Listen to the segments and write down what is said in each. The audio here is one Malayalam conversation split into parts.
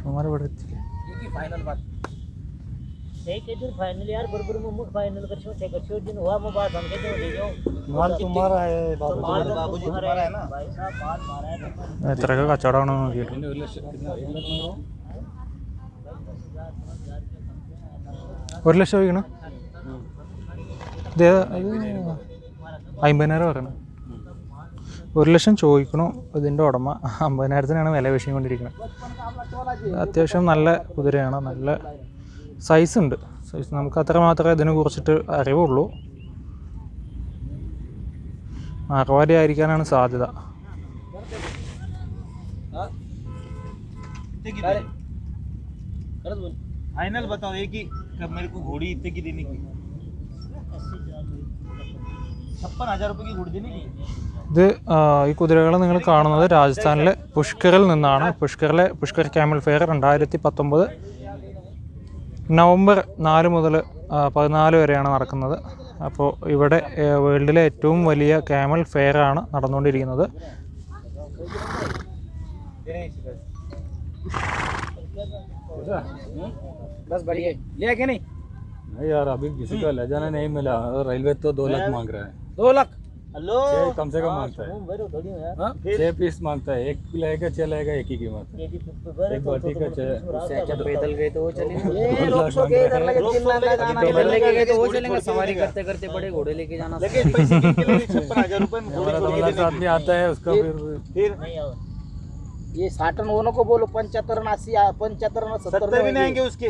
हमारे बड़े फाइनल बात। दिन फाइनल यार बरोबर मग मग कर करशो ते करशो दिन हुआ मग बात हम कहते हो जाओ। माल तो तो तुम्हारा है बाबूजी बाबूजी तुम्हारा है ना? भाई साहब माल मारा है। तेरा का चढ़ाना गेट ഒരു ലക്ഷം വയ്ക്കണം ഇത് ഏതാ? ഇത് അമ്പതിനായിരം പറയണം ഒരു ലക്ഷം ചോദിക്കണു ഇതിൻ്റെ ഉടമ അമ്പതിനായിരത്തിനാണ് വില വീശിക്കൊണ്ടിരിക്കുന്നത് അത്യാവശ്യം നല്ല കുതിരയാണ് നല്ല സൈസ് ഉണ്ട് സൈസ് നമുക്ക് അത്ര മാത്രമേ ഇതിനെ കുറിച്ചിട്ട് അറിവുള്ളൂ മാർവാടി ആയിരിക്കാനാണ് സാധ്യത फाइनल बताओ एक ही कब मेरे को घोड़ी इतने की देने की छप्पन हजार रुपए की घोड़ी देने की ഇത് ആ, ഈ കുതിരകൾ നിങ്ങൾ കാണുന്നത് രാജസ്ഥാനിലെ പുഷ്കറിൽ നിന്നാണ് പുഷ്കറിലെ പുഷ്കർ ക്യാമൽ ഫെയർ രണ്ടായിരത്തി പത്തൊമ്പത് നവംബർ നാല് മുതൽ പതിനാല് വരെയാണ് നടക്കുന്നത് അപ്പോൾ ഇവിടെ ഏ, വേൾഡിലെ ഏറ്റവും വലിയ ക്യാമൽ ഫെയർ ആണ് നടന്നുകൊണ്ടിരിക്കുന്നത് बस बढ़िया लिया क्या नहीं? नहीं यार अभी किसी का ले जाना नहीं मिला। रेलवे तो दो लाख मांग रहा है। दो लाख? हेलो? कम से कम माँगता है। बरो थोड़ी यार। हाँ? छह पीस माँगता है। एक लेगा छह लेगा एक ही कीमत एक बाटी का छह। पैदल गए तो वो चलेंगे। के तो वो चलेंगे सवारी करते करते बड़े घोड़े लेके जाना। लेकिन पैसे कितने लगे छप्पन हज़ार रुपए में हमारा दो लाख आदमी आता है उसका फिर फिर ये साठ नोनों को बोलो पंचहत्तर अस्सी पंचहत्तर सत्तर भी नहीं आएँगे उसके।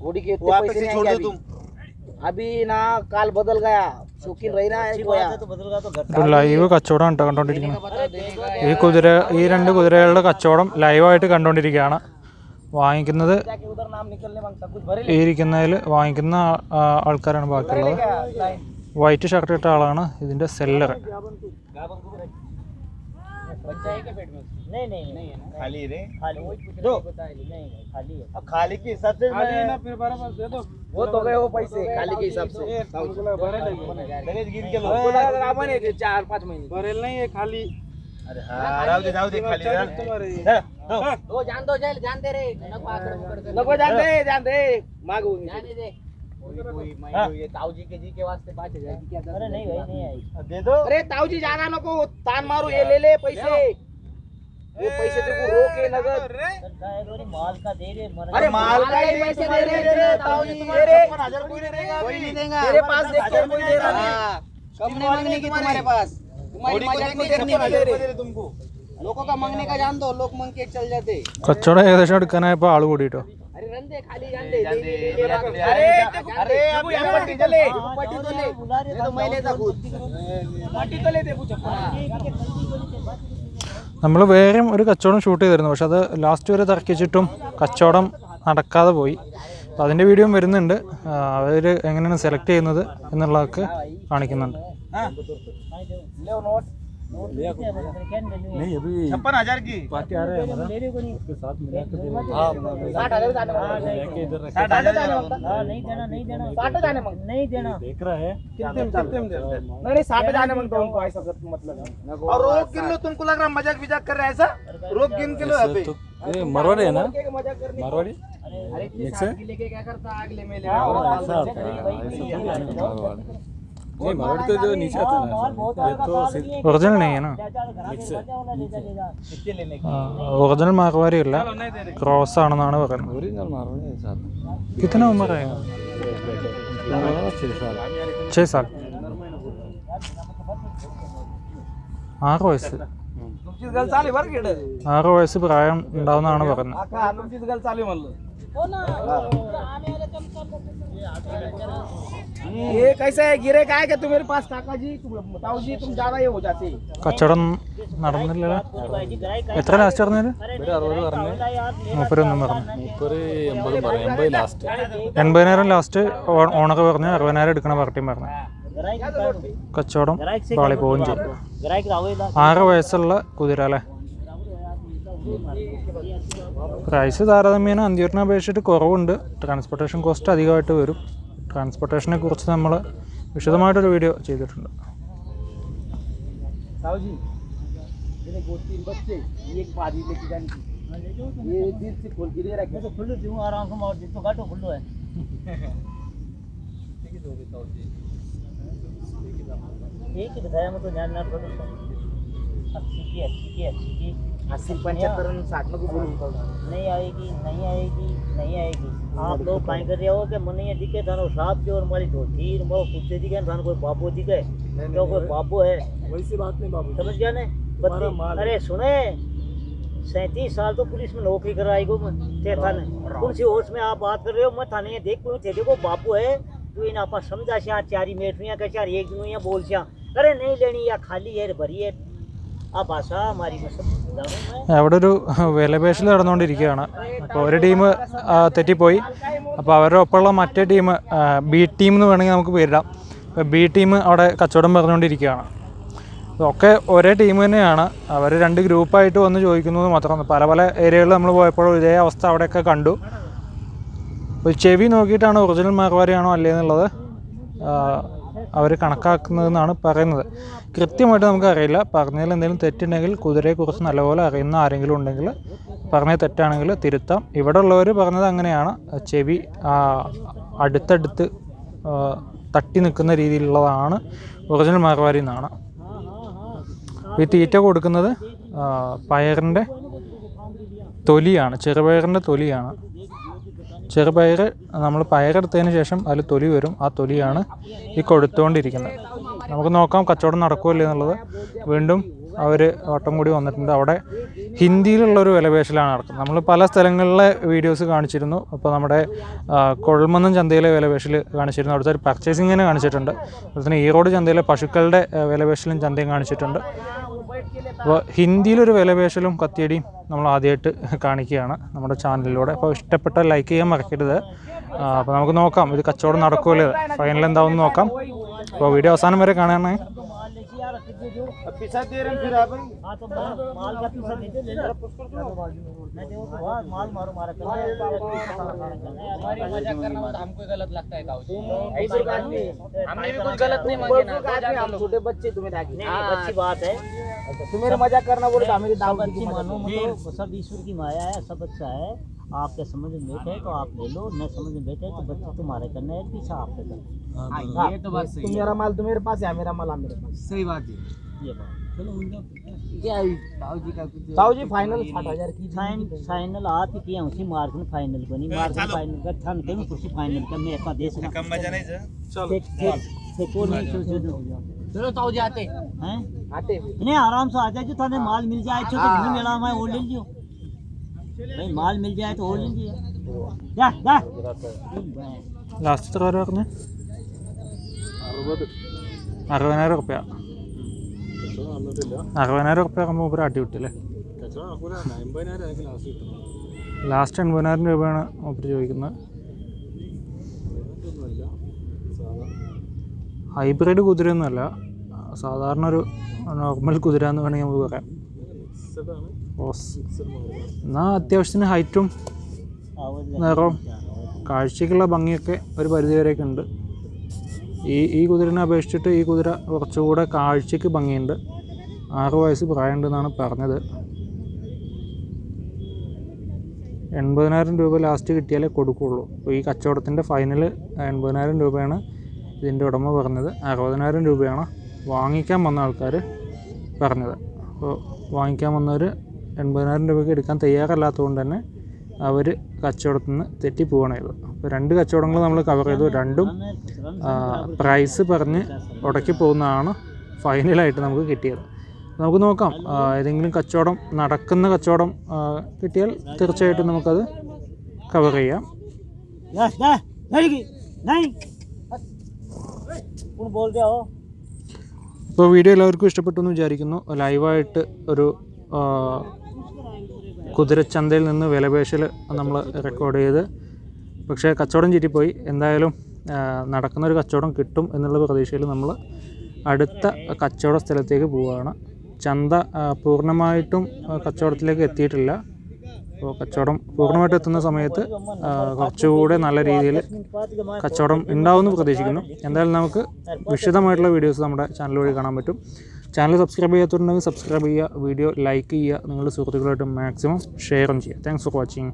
घोड़ी के इतने वापस पैसे ही नहीं छोड़ आएंगे दो अभी। तुम। अभी। ना काल बदल गया शौकीन रही ना अच्छी बात है, तो बदल गया तो घर ഒരു ലൈവ് കച്ചവടം കേട്ടോ കണ്ടോണ്ടിരിക്കുന്നത് ഈ കുതിര ഈ രണ്ട് കുതിരകളുടെ കച്ചവടം ലൈവായിട്ട് കണ്ടോണ്ടിരിക്കുകയാണ്. വാങ്ങിക്കുന്നത് जाके उधर नाम निकलने मांगता कुछ भरे ഈ ഇരിക്കുന്നതിൽ വാങ്ങിക്കുന്ന ആ- ആ- ആൾക്കാരാണ് ബാക്കിയുള്ളത്. क्या लाइन? വൈറ്റ് ഷർട്ട് ഇട്ട ആളാണ് ഇതിന്റെ സെല്ലർ बच्चा है क्या पेट में नहीं नहीं नहीं खाली रे। खाली दो। नहीं नहीं खाली है। अब खाली के हिसाब से मैं फिर बराबर दे दो। वो तो गए वो पैसे खाली के हिसाब से। के अपन है चार पाँच महीने? भरेल नहीं है खाली। अरे हाँ जाओ दे जाओ दे खाली तुम्हारे जान दो जान जान दे रे। नको जान दे जान दे। मांगू। जाने दे। अरे नहीं भाई नहीं ताऊजी जाना नको तान मारू ये ले ले पैसे ये पैसे तेरे को रोके नगर माल का दे रे अरे माल का ही पैसे दे रे तेरे कोई नहीं देगा मेरे पास देखो कोई दे रहा कम नहीं मांगने की तुम्हारे पास तुम्हारी मज़ाक नहीं करनी तुमको लोगों का मांगने का जान दो लोग मांग के चल जाते कचड़ा ऐसा शर्ट कनाए है पा आलू उड़ी तो दे जान दे, दे, दे, दे, जान दे, दे, अरे अरे, अरे अब अब यहाँ पट्टी तो ले हाँ, पट्टी तो ले बुला रहे ये तो मैं लेता खुद पट्टी तो ले दे कुछ നമ്മൾ വേറെയും ഒരു കച്ചവടം ഷൂട്ട് ചെയ്തിരുന്നു പക്ഷെ അത് ലാസ്റ്റ് വരെ തർക്കിച്ചിട്ടും കച്ചവടം നടക്കാതെ പോയി അപ്പോൾ അതിൻ്റെ വീഡിയോയും വരുന്നുണ്ട് അവർ എങ്ങനെയാണ് സെലക്ട് ചെയ്യുന്നത് എന്നുള്ളതൊക്കെ കാണിക്കുന്നുണ്ട് ले नोट नहीं अभी छप्पन हज़ार की। पार्टी आ रहे हैं हमारा। उसके साथ मिला के इधर जाने वाला। हाँ। नहीं देना नहीं देना। साठ जाने नहीं देना। देख रहा है। कितने में कितने में नहीं नहीं साठ जाने माँगता उनको ऐसा मतलब और रोक गिन लो तुमको लग रहा मज़ाक विजाक कर रहा है ऐसा? रोक गिन के लो तो मरवाड़ी है ना? करने अरे है? लेके क्या करता अगले में। ले हाँ, आओ ऐसा होता है, ऐसा थोड़ी है ना मारवाड़ी नहीं मारवाड़ी तो जो नीचे आता है ना ये तो सिर्फ ഒറിജിനൽ നെയ്യാണ് कितने लेने की ഒറിജിനൽ മാർവാരി അല്ല ക്രോസ് ആണെന്നാണ് പറയുന്നത് ओरिजिनल मारवाड़ी है साथ में കിത്തന ഉമ്മർ ആയ हमारा छह साल ഛേ സാൽ ആറ് വയസ്സ് तुमचीच गल चालू बरं किड ആറ് വയസ്സ് പ്രായം ഉണ്ടാവുന്നതാണ് പറയുന്നത് आका तुमचीच गल चालू म्हणलं ये कैसा है गिरे का है क्या तुम्हारे पास काका जी तुम बताओ जी तुम ज्यादा ये हो जाते കച്ചവടം നടന്നില്ലല്ലോ എത്ര ലാസ്റ്റ് പറഞ്ഞത് ഒരു അറുപത് പറഞ്ഞു മൂപ്പരൊന്നും പറഞ്ഞു മുപ്പത് എൺപതും പറഞ്ഞു എൺപത് ലാസ്റ്റ് എൺപതിനായിരം ലാസ്റ്റ് ഓണർ പറഞ്ഞു അറുപതിനായിരം എടുക്കണ പാർട്ടിയും പറഞ്ഞു കച്ചവടം പാളി പോവുകയും ചെയ്തു ग्राहक रावे ला ആറ് വയസ്സുള്ള കുതിര അല്ലേ പ്രൈസ് താരതമ്യേന അന്ത്യൂരിനെ അപേക്ഷിച്ചിട്ട് കുറവുണ്ട് ട്രാൻസ്പോർട്ടേഷൻ കോസ്റ്റ് അധികമായിട്ട് വരും ട്രാൻസ്പോർട്ടേഷനെ കുറിച്ച് നമ്മൾ വിശദമായിട്ടൊരു വീഡിയോ ചെയ്തിട്ടുണ്ട് साहु जी मेरे दो तीन बच्चे ये एक बाजी लेके जाने की ये दिल से खोल के दे रखे तो खुल्लू दूं आराम से मार तो गाटो खुल्लू है एक ही बताया मैं तो ध्यान ना करो अस्सी की अस्सी की में नहीं आएगी नहीं आएगी नहीं आएगी आप लोग काई कर रहे हो कि दिखे थानो साहब और हमारी धोती मोरो कुत्ते दिखे थानो कोई बाबू दिखे तो कोई बाबू है बात नहीं बाबू समझ गया ने अरे सुने सैंतीस साल तो पुलिस में नौकरी कर आई कौन सी होश में आप बात कर रहे हो मैं थाने देख कोई थे देखो बापू है तू इन आपा समझा श्या चारी मेटरियाँ का चार एक दिन बोल श्या अरे नहीं लेनी या खाली है भरी है അവിടെ ഒരു വിലപേശൽ നടന്നുകൊണ്ടിരിക്കുകയാണ്. അപ്പോൾ ഒരു ടീം തെറ്റിപ്പോയി. അപ്പോൾ അവരുടെ ഒപ്പമുള്ള മറ്റേ ടീം ബി ടീം എന്ന് വേണമെങ്കിൽ നമുക്ക് പേരിടാം. ബി ടീം അവിടെ കച്ചവടം പറഞ്ഞുകൊണ്ടിരിക്കുകയാണ്. ഒക്കെ ഒരേ ടീം തന്നെയാണ്. അവർ രണ്ട് ഗ്രൂപ്പായിട്ട് വന്ന് ചോദിക്കുന്നത് മാത്രമാണ്. പല പല ഏരിയകളിൽ നമ്മൾ പോയപ്പോൾ ഇതേ അവസ്ഥ അവിടെയൊക്കെ കണ്ടു. ചെവി നോക്കിയിട്ടാണ് ഒറിജിനൽ മാർവാരിയാണോ അല്ലേ എന്നുള്ളത്? അവർ കണക്കാക്കുന്നതെന്നാണ് പറയുന്നത്. കൃത്യമായിട്ട് നമുക്കറിയില്ല. പറഞ്ഞതിൽ എന്തെങ്കിലും തെറ്റുണ്ടെങ്കിൽ കുതിരയെക്കുറിച്ച് നല്ലപോലെ അറിയുന്ന ആരെങ്കിലും ഉണ്ടെങ്കിൽ പറഞ്ഞ തെറ്റാണെങ്കിൽ തിരുത്താം. ഇവിടെ ഉള്ളവർ പറഞ്ഞത് അങ്ങനെയാണ്. ചെവി അടുത്തടുത്ത് തട്ടി നിൽക്കുന്ന രീതിയിലുള്ളതാണ്. ഒറിജിനൽ മാർവാരി എന്നാണ്. ഈ തീറ്റ കൊടുക്കുന്നത് പയറിന്റെ തൊലിയാണ്. ചെറുപയറിന്റെ തൊലിയാണ്. ചെറുപയർ നമ്മൾ പയറെടുത്തതിന് ശേഷം അതിൽ തൊലി വരും. ആ തൊലിയാണ് ഈ കൊടുത്തുകൊണ്ടിരിക്കുന്നത് നമുക്ക് നോക്കാം കച്ചവടം നടക്കുമല്ലേ എന്നുള്ളത്. വീണ്ടും അവർ വട്ടം കൂടി വന്നിട്ടുണ്ട്. അവിടെ ഹിന്ദിയിലുള്ളൊരു വിലപേശലാണ് നടക്കുന്നത്. നമ്മൾ പല സ്ഥലങ്ങളിലെ വീഡിയോസ് കാണിച്ചിരുന്നു. അപ്പോൾ നമ്മുടെ കൊഴൽമന്നം ചന്തയിലെ വിലപേശൽ കാണിച്ചിരുന്നു. അവിടുത്തെ ഒരു പർച്ചേസിങ്ങിനെ കാണിച്ചിട്ടുണ്ട്. അതുപോലെ തന്നെ ഈറോഡ് ചന്തയിലെ പശുക്കളുടെ വിലപേശലും ചന്തയും കാണിച്ചിട്ടുണ്ട്. അപ്പോൾ ഹിന്ദിയിലൊരു വിലപേശലും കത്തിയടിയും നമ്മൾ ആദ്യമായിട്ട് കാണിക്കുകയാണ് നമ്മുടെ ചാനലിലൂടെ. അപ്പോൾ ഇഷ്ടപ്പെട്ട ലൈക്ക് ചെയ്യാൻ മറക്കരുത്. അപ്പോൾ നമുക്ക് നോക്കാം. ഇത് കച്ചവടം നടക്കുമല്ലോ? ഫൈനൽ എന്താവും നോക്കാം. അപ്പോൾ വീഡിയോ അവസാനം വരെ കാണാനാണ് अब पैसा दे रहे फिर आप हाँ तो माल माल का पैसा दे दे ले ले मैं देखो तो हाँ, माल मारो मारा कर हमारी मज़ाक करना हमको गलत लगता है ताऊ ऐसे बात नहीं हमने भी कुछ गलत नहीं मांगे ना हम छोटे बच्चे तुम्हें नहीं अच्छी बात है। तुम्हें मज़ाक करना बोले तो हमें अच्छी मानो मतलब सब ईश्वर की माया है। सब अच्छा है। आपके समझ में बैठे तो आप ले लो न समझ में बैठे तो बच्चे तुम्हारे करना है पीछा आपके करना ये तो बात सही तुम मेरा माल तुम्हारे पास है मेरा माल मेरे पास सही बात है। ये बात। क्या ताऊ जी का कुछ ताऊ जी फाइनल साठ हज़ार की फाइनल आप ही। किया उसी मार्जिन फाइनल को नहीं मार्जिन फाइनल का ठन के कुछ फाइनल का मैं इतना दे कम मज़ा नहीं चलो। से नहीं चलो। ताऊ जी आते। हैं? आते। नहीं आराम से आ जाए जो थाने माल मिल जाए तो मिला वो ले लियो। भाई माल मिल जाए तो वो ले लियो जा जा ലാസ്റ്റ് എത്ര പേര് പറഞ്ഞ് അറുപതിനായിരം റുപ്യ കച്ചവടം നടന്നിട്ടില്ല അറുപതിനായിരം റുപ്യ ആകുമ്പോൾ മൂപ്പര് അടി വിട്ടില്ലേ കച്ചവടം നടക്കൂല എൺപതിനായിരം ആയിരിക്കും ലാസ്റ്റ് കിട്ടുന്നത് ലാസ്റ്റ് എൺപതിനായിരം രൂപയാണ് മൂപ്പര് ചോദിക്കുന്നത് ഒന്നുമില്ല സാധാ ഹൈബ്രിഡ് കുതിരയൊന്നുമല്ല സാധാരണ ഒരു നോർമൽ കുതിര എന്ന് വേണമെങ്കിൽ നമുക്ക് പറയാം എന്നാൽ അത്യാവശ്യത്തിന് ഹൈറ്റും നിറവും കാഴ്ചയ്ക്കുള്ള ഭംഗിയൊക്കെ ഒരു പരിധിവരെയൊക്കെ ഉണ്ട്. ഈ ഈ കുതിരനെ അപേക്ഷിച്ചിട്ട് ഈ കുതിര കുറച്ചുകൂടെ കാഴ്ചയ്ക്ക് ഭംഗിയുണ്ട്. ആറ് വയസ്സ് പ്രായമുണ്ടെന്നാണ് പറഞ്ഞത്. എൺപതിനായിരം രൂപ ലാസ്റ്റ് കിട്ടിയാലേ കൊടുക്കുകയുള്ളൂ അപ്പോൾ ഈ കച്ചവടത്തിന്റെ ഫൈനൽ എൺപതിനായിരം രൂപയാണ് ഇതിന്റെ ഉടമ പറഞ്ഞത്. അറുപതിനായിരം രൂപയാണ് വാങ്ങിക്കാൻ വന്ന ആൾക്കാർ പറഞ്ഞത്. അപ്പോൾ വാങ്ങിക്കാൻ വന്നവർ എൺപതിനായിരം രൂപയ്ക്ക് എടുക്കാൻ തയ്യാറല്ലാത്തത് കൊണ്ട് തന്നെ അവർ കച്ചവടത്തിൽ നിന്ന് തെറ്റിപ്പോവാണ് ചെയ്തത്. അപ്പോൾ രണ്ട് കച്ചവടങ്ങൾ നമ്മൾ കവർ ചെയ്തു. രണ്ടും പ്രൈസ് പറഞ്ഞ് ഉടക്കി പോകുന്നതാണ് ഫൈനലായിട്ട് നമുക്ക് കിട്ടിയത്. നമുക്ക് നോക്കാം ഏതെങ്കിലും കച്ചവടം നടക്കുന്ന കച്ചവടം കിട്ടിയാൽ തീർച്ചയായിട്ടും നമുക്കത് കവർ ചെയ്യാം. അപ്പോൾ വീഡിയോ എല്ലാവർക്കും ഇഷ്ടപ്പെട്ടു എന്ന് വിചാരിക്കുന്നു. ലൈവായിട്ട് ഒരു കുതിരച്ചന്തയിൽ നിന്ന് വിലപേശൽ നമ്മൾ റെക്കോർഡ് ചെയ്ത്. പക്ഷേ കച്ചവടം ചീറ്റിപ്പോയി. എന്തായാലും നടക്കുന്നൊരു കച്ചവടം കിട്ടും എന്നുള്ള പ്രതീക്ഷയിൽ നമ്മൾ അടുത്ത കച്ചവട സ്ഥലത്തേക്ക് പോവുകയാണ്. ചന്ത പൂർണമായിട്ടും കച്ചവടത്തിലേക്ക് എത്തിയിട്ടില്ല. അപ്പോൾ കച്ചവടം പൂർണമായിട്ട് എത്തുന്ന സമയത്ത് കുറച്ചുകൂടെ നല്ല രീതിയിൽ കച്ചവടം ഉണ്ടാവുമെന്ന് പ്രതീക്ഷിക്കുന്നു. എന്തായാലും നമുക്ക് വിശദമായിട്ടുള്ള വീഡിയോസ് നമ്മുടെ ചാനൽ വഴി കാണാൻ പറ്റും. ചാനൽ സബ്സ്ക്രൈബ് ചെയ്യാത്തവരുണ്ടെങ്കിൽ സബ്സ്ക്രൈബ് ചെയ്യുക വീഡിയോ ലൈക്ക് ചെയ്യുക നിങ്ങളുടെ സുഹൃത്തുക്കളായിട്ട് മാക്സിമം ഷെയറും ചെയ്യുക. Thanks for watching